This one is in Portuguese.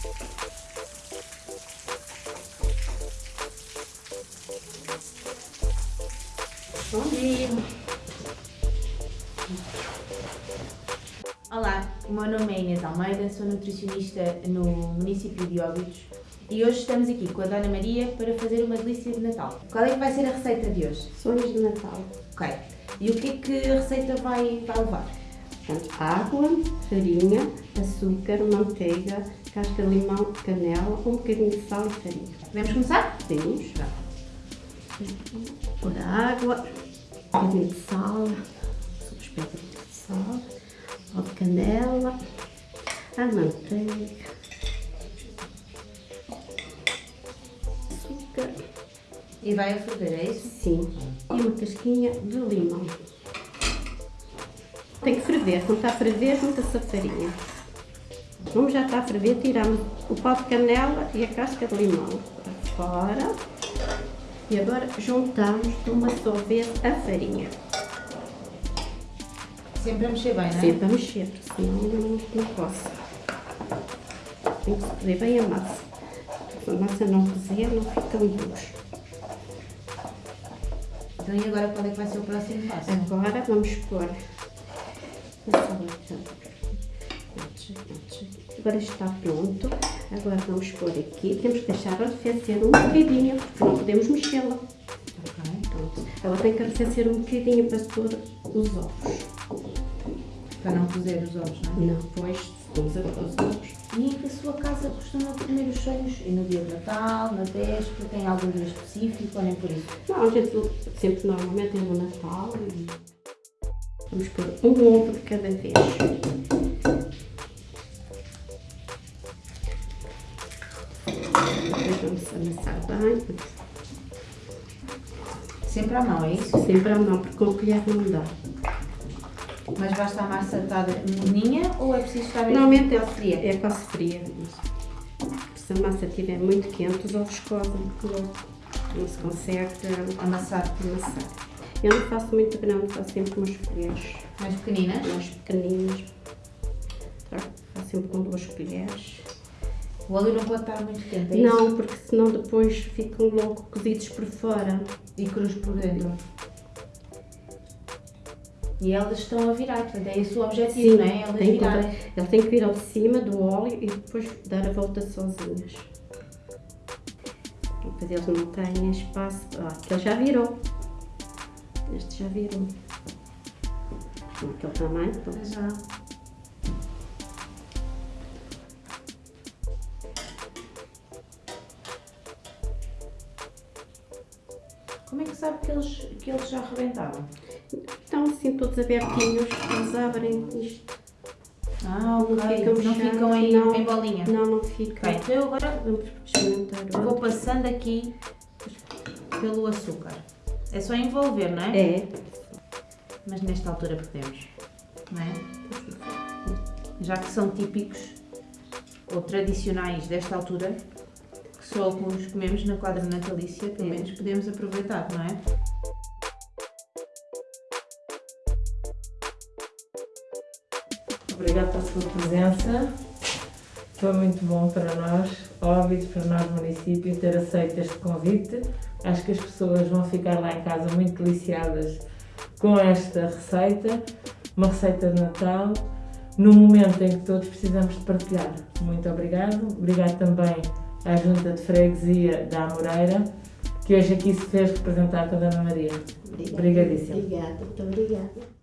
Bom dia! Olá, o meu nome é Inês Almeida, sou nutricionista no município de Óbidos e hoje estamos aqui com a Dona Maria para fazer uma delícia de Natal. Qual é que vai ser a receita de hoje? Sonhos de Natal. Ok. E o que é que a receita vai, vai levar? Portanto, água, farinha, açúcar, manteiga, casca de limão, canela, um bocadinho de sal e farinha. Podemos começar? Temos. Pôr a água, um bocadinho de sal, suspeita de sal, pó de canela, a manteiga, açúcar, E vai a ferver, é isso? sim, e uma casquinha de limão. Tem que ferver, quando está a ferver, junta-se a farinha. Como já está a ferver, tiramos o pó de canela e a casca de limão para fora. E agora juntamos de uma só vez a farinha. Sempre a mexer bem, não é? Sempre a mexer, senão não, não coça. Tem que cozer bem a massa. Se a massa não cozer, não ficam duros. Então e agora qual é que vai ser o próximo passo? Agora vamos pôr a salada. Agora está pronto. Agora vamos pôr aqui. Temos que deixar arrefecer um bocadinho, porque não podemos mexê-la. Ela tem que arrefecer um bocadinho para pôr os ovos. Para não cozer os ovos, não é? Não, depois vamos a pôr os ovos. E a sua casa costuma comer os sonhos e no dia de Natal, na véspera, tem algum dia específico ou nem por isso? Não, a gente sempre normalmente é no Natal e vamos pôr um ovo de cada vez. Amassar bem, Sempre à mão, é isso? sempre à mão, porque com colher não dá. Mas basta a massa estar morninha ou é preciso estar mesmo Normalmente é, fria? é quase fria. Se a massa estiver muito quente, os ovos porque logo não se consegue Amassar amassar. Eu não faço muito grande, faço sempre umas colheres mais pequeninas? mais pequeninas. Faço sempre com duas colheres. O óleo não pode estar muito quente, é isso? Não, porque senão depois ficam logo cozidos por fora. E cruz por dentro. E elas estão a virar, portanto é esse o objetivo, não é? Elas tem que, virarem. ele tem que vir ao de cima do óleo e depois dar a volta sozinhas. Depois eles não têm espaço. Ah, aquele já virou. Este já virou. Aquele tamanho. pronto. Já. Como é que sabe que eles, que eles já rebentaram? Estão assim todos abertinhos, eles abrem isto. Ah, ok. ficam Não ficam em, não. em bolinha. Não, não fica. Ok, então eu agora Vamos experimentar. vou passando aqui pelo açúcar. É só envolver, não é? É. Mas nesta altura podemos, não é? Já que são típicos ou tradicionais desta altura, só alguns comemos na quadra natalícia, pelo menos podemos aproveitar, não é? Obrigada pela sua presença. Foi muito bom para nós, óbvio, para nós, município, ter aceito este convite. Acho que as pessoas vão ficar lá em casa muito deliciadas com esta receita, uma receita de Natal, num momento em que todos precisamos de partilhar. Muito obrigado. Obrigado também à Junta de Freguesia da Amoreira, que hoje aqui se fez representar com a Dona Maria. Obrigada. Obrigadíssima. Obrigada, muito obrigada.